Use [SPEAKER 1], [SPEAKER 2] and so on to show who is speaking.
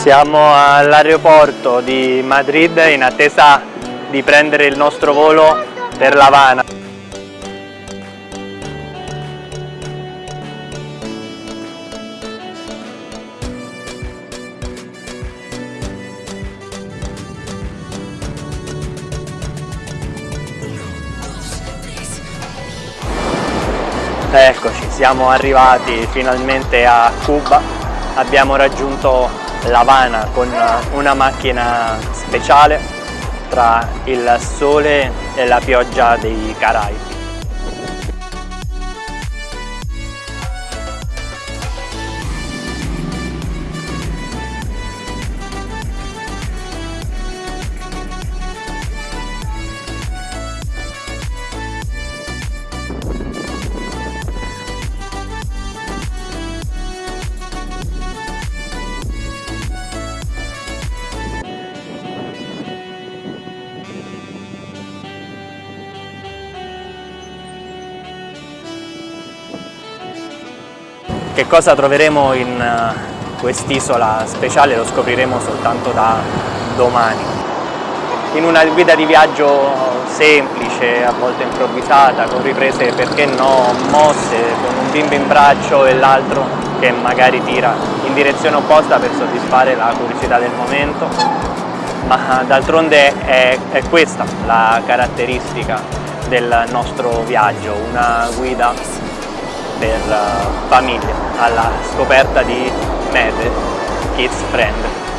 [SPEAKER 1] Siamo all'aeroporto di Madrid in attesa di prendere il nostro volo per La Habana. Eccoci, siamo arrivati finalmente a Cuba, abbiamo raggiunto La Habana con una macchina speciale tra il sole e la pioggia dei Caraibi. Che cosa troveremo in eh, quest'isola speciale lo scopriremo soltanto da domani. In una guida di viaggio semplice, a volte improvvisata, con riprese perché no mosse, con un bimbo in braccio e l'altro che magari tira in direzione opposta per soddisfare la curiosità del momento, ma d'altronde è, è questa la caratteristica del nostro viaggio, una guida per famiglia alla scoperta di mete kids friend